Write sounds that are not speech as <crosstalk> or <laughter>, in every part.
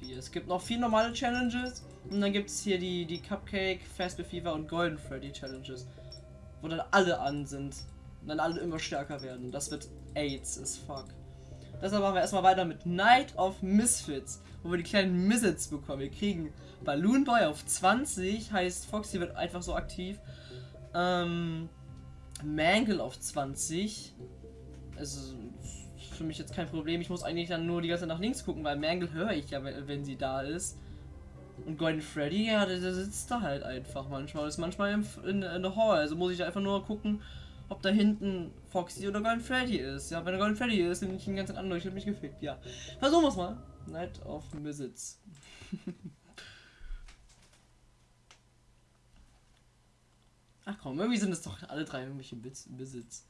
3, 4. Es gibt noch vier normale Challenges und dann gibt es hier die, die Cupcake, Fastball Fever und Golden Freddy Challenges. Wo dann alle an sind. Und dann alle immer stärker werden. Das wird AIDS as fuck. Deshalb machen wir erstmal weiter mit Night of Misfits, wo wir die kleinen Misfits bekommen. Wir kriegen Balloon Boy auf 20, heißt Foxy wird einfach so aktiv. Ähm, Mangle auf 20. Also für mich jetzt kein Problem. Ich muss eigentlich dann nur die ganze Zeit nach links gucken, weil Mangle höre ich ja, wenn sie da ist. Und Golden Freddy, ja, der, der sitzt da halt einfach manchmal. Ist manchmal in, in, in der Hall. Also muss ich einfach nur gucken, ob da hinten Foxy oder Golden Freddy ist. Ja, wenn er Golden Freddy ist, nehme ich ihn ganz anders. Ich habe mich gefickt. Ja. Versuchen wir es mal. Night of Misits. <laughs> Ach komm, irgendwie sind es doch alle drei irgendwelche Besitz.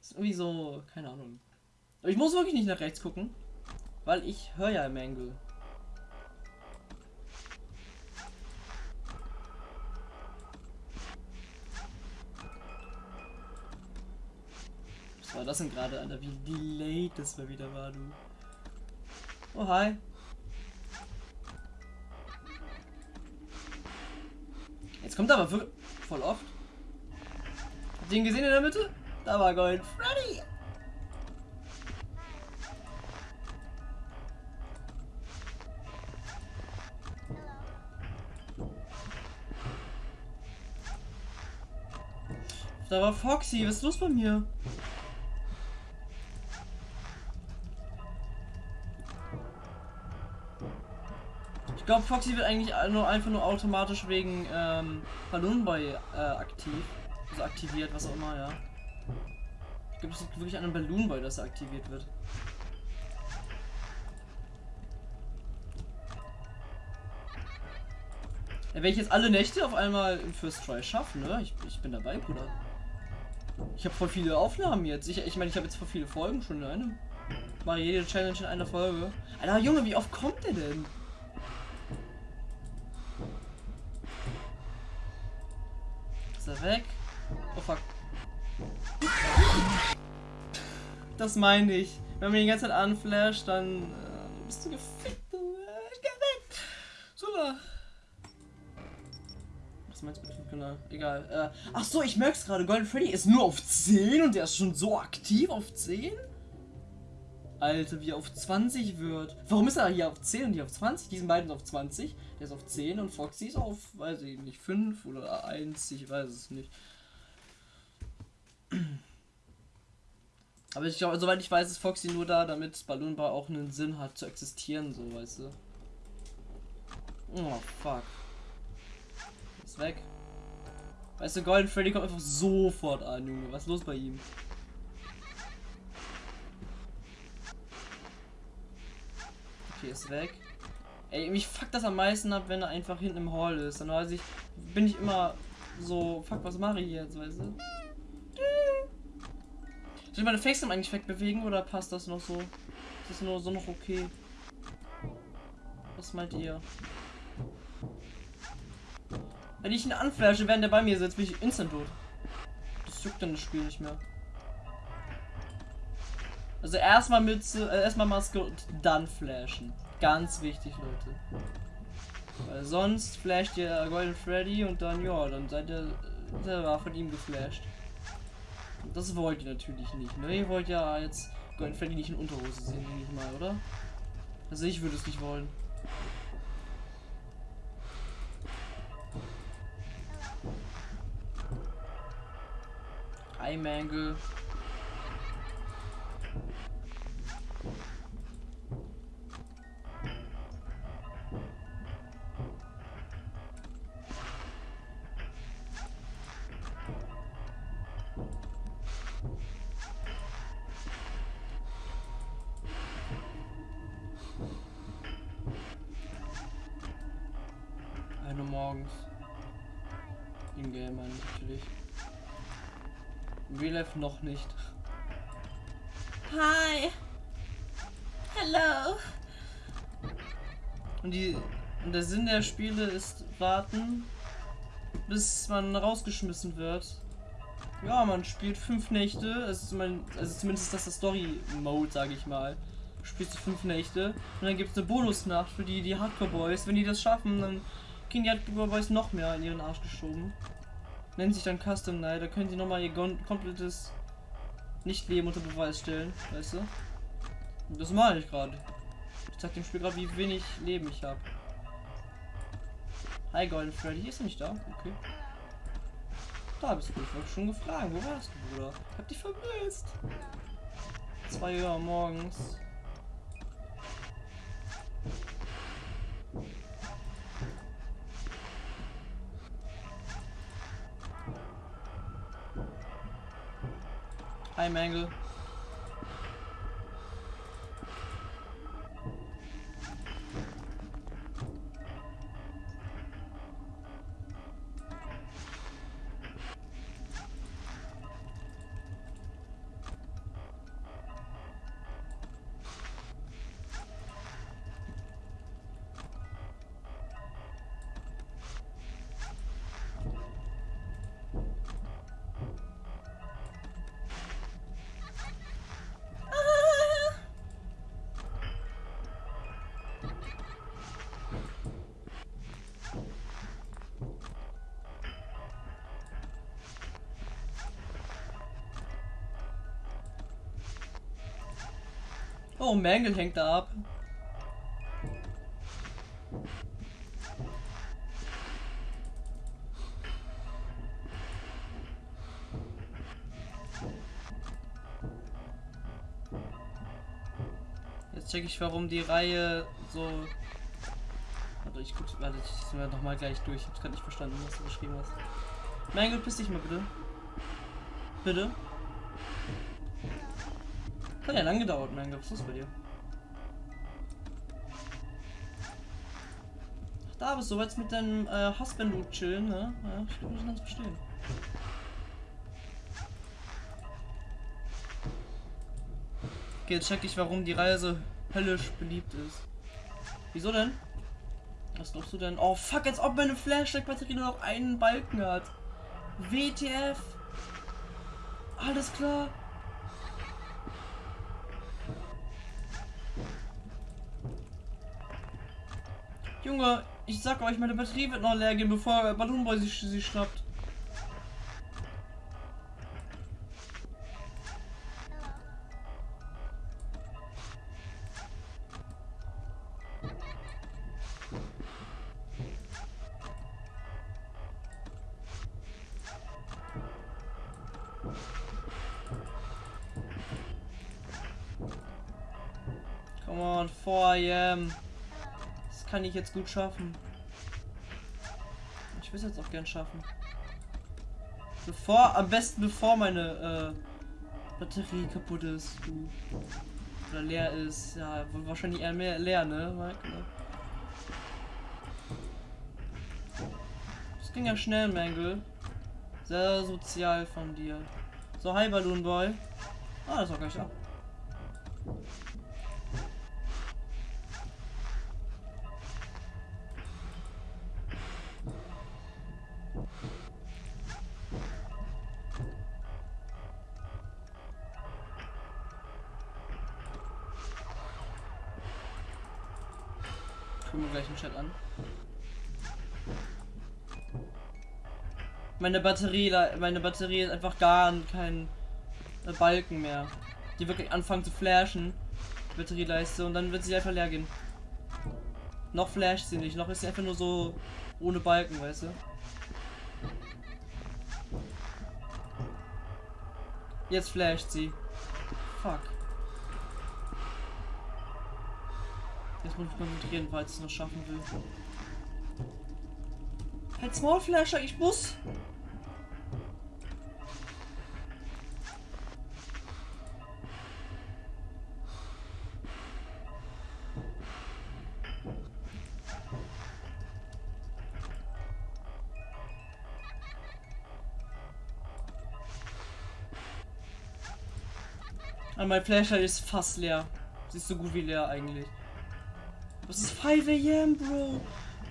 Ist irgendwie so, keine Ahnung. Aber ich muss wirklich nicht nach rechts gucken, weil ich höre ja Mangle. Was war das denn gerade, Alter? Wie delayed das mal wieder war, du. Oh, hi. Jetzt kommt aber voll oft. Habt ihr ihn gesehen in der Mitte? Da war Gold Freddy. Da war Foxy, was ist los bei mir? Ich glaube, Foxy wird eigentlich nur einfach nur automatisch wegen ähm, Balloon Boy äh, aktiv. Also aktiviert, was auch immer, ja. Ich glaube, es liegt wirklich an einem Balloon Boy, dass er aktiviert wird. Ja, wenn ich jetzt alle Nächte auf einmal im First Try schaffe, ne? Ich, ich bin dabei, Bruder. Ich habe voll viele Aufnahmen jetzt. Ich meine, ich, mein, ich habe jetzt voll viele Folgen schon in einem. Ich mache jede Challenge in einer Folge. Alter, Junge, wie oft kommt der denn? Ist er weg? Oh fuck. Das meine ich. Wenn man die ganze Zeit anflasht, dann äh, bist du gefickt. Meinst du mit Genau, egal. Äh, ach so, ich merke es gerade. Golden Freddy ist nur auf 10 und der ist schon so aktiv auf 10? Alter, wie er auf 20 wird. Warum ist er hier auf 10 und hier auf 20? Die sind beiden auf 20. Der ist auf 10 und Foxy ist auf, weiß ich nicht, 5 oder 1. Ich weiß es nicht. Aber ich glaube, soweit ich weiß, ist Foxy nur da, damit Balloon Bar auch einen Sinn hat zu existieren, so weißt du. Oh fuck. Ist weg. Weißt du, Golden Freddy kommt einfach sofort an, Junge. Was ist los bei ihm? Okay, ist weg. Ey, mich fuckt das am meisten ab, wenn er einfach hinten im Hall ist. Dann weiß ich, bin ich immer so, fuck, was mache ich jetzt, weißt du? Soll ich meine Facecam eigentlich wegbewegen oder passt das noch so? Ist das nur so noch okay? Was meint ihr? Wenn ich ihn anflasche, während der bei mir sitzt, bin ich instant tot. Das juckt dann das Spiel nicht mehr. Also erstmal mit äh, erstmal Maske und dann flashen. Ganz wichtig, Leute. Weil sonst flasht ihr Golden Freddy und dann ja, dann seid ihr selber von ihm geflasht. Das wollt ihr natürlich nicht, ne? Ihr wollt ja jetzt Golden Freddy nicht in Unterhose sehen, denke mal, oder? Also ich würde es nicht wollen. Hi Mangle. Eine morgens. In-game natürlich. Real Life noch nicht. Hi. Hello. Und die und der Sinn der Spiele ist warten, bis man rausgeschmissen wird. Ja, man spielt fünf Nächte, also, also zumindest das der Story Mode, sage ich mal. spielst du fünf Nächte und dann gibt es eine Bonusnacht für die, die Hardcore Boys. Wenn die das schaffen, dann kriegen die Hardcore Boys noch mehr in ihren Arsch geschoben. Nennt sich dann Custom Night, da können sie nochmal ihr komplettes Nicht-Leben unter Beweis stellen, weißt du? Und das mache ich gerade. Ich zeig dem Spiel gerade, wie wenig Leben ich habe. Hi Golden Freddy, ist er nicht da? Okay. Da bist du, ich wollte schon gefragt, wo warst du, Bruder? Ich hab dich vermisst. 2 Uhr morgens. Hi Mangle. Oh, Mangle hängt da ab. Jetzt check ich, warum die Reihe so. Warte, ich guck, warte, ich sind wir noch mal gleich durch. Ich hab's gerade nicht verstanden, was du geschrieben hast. Mangle, piss dich mal bitte. Bitte. Hat ja lang gedauert, mein Gott, was ist bei dir? Ach, da bist du jetzt mit deinem äh, Husband du chillen, ne? Ja, ich sind uns verstehen. Okay, jetzt check ich, warum die Reise höllisch beliebt ist. Wieso denn? Was glaubst du denn? Oh fuck, als ob meine Flashlight-Batterie nur noch einen Balken hat. WTF? Alles klar. Junge, ich sag euch, meine Batterie wird noch leer gehen, bevor Balloonboy sich sie schnappt. Come on, 4 a.m kann ich jetzt gut schaffen. Ich will es jetzt auch gern schaffen. Bevor, am besten bevor meine äh, Batterie kaputt ist. Oder leer ist. Ja, wahrscheinlich eher mehr leer, ne? Mike, Das ging ja schnell, Mangle. Sehr sozial von dir. So, hi Balloon Boy. Ah, das war gleich ab. Gucken wir gleich im Chat an. Meine Batterie, meine Batterie ist einfach gar kein Balken mehr. Die wirklich anfangen zu flashen. Batterieleiste und dann wird sie einfach leer gehen. Noch flasht sie nicht, noch ist sie einfach nur so ohne Balken, weißt du? Jetzt flasht sie. Fuck. Jetzt muss ich konzentrieren, falls ich es noch schaffen will. Halt Small Flasher, ich muss! Und mein Flashlight ist fast leer. Sie ist so gut wie leer eigentlich. Es ist 5 a.m., Bro.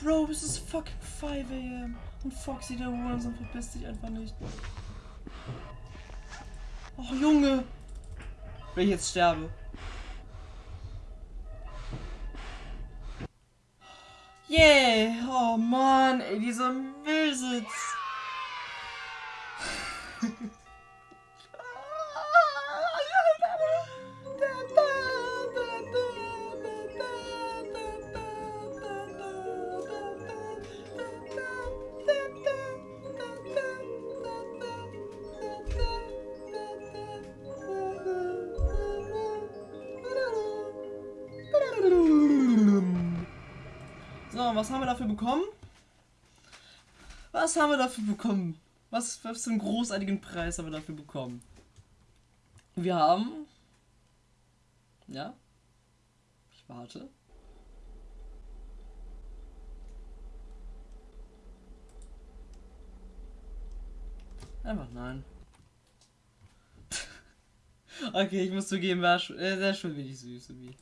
Bro, es ist fucking 5 a.m. Und Foxy der Hurensohn verpisst dich einfach nicht. Oh, Junge. Wenn ich jetzt sterbe. Yeah. Oh Mann, ey, dieser Müllsitz! <laughs> So, was haben wir dafür bekommen? Was haben wir dafür bekommen? Was, was für einen großartigen Preis haben wir dafür bekommen? Wir haben. Ja. Ich warte. Einfach nein. <laughs> okay, ich muss zugeben, war sch- äh, sehr schön wenig süß irgendwie.